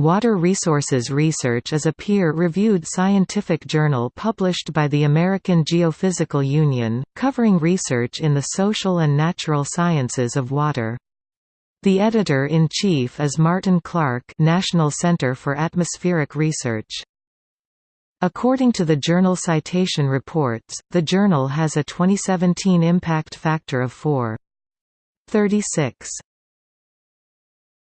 Water Resources Research is a peer-reviewed scientific journal published by the American Geophysical Union, covering research in the social and natural sciences of water. The editor-in-chief is Martyn Clark National Center for Atmospheric Research. According to the Journal Citation Reports, the journal has a 2017 impact factor of 4.36.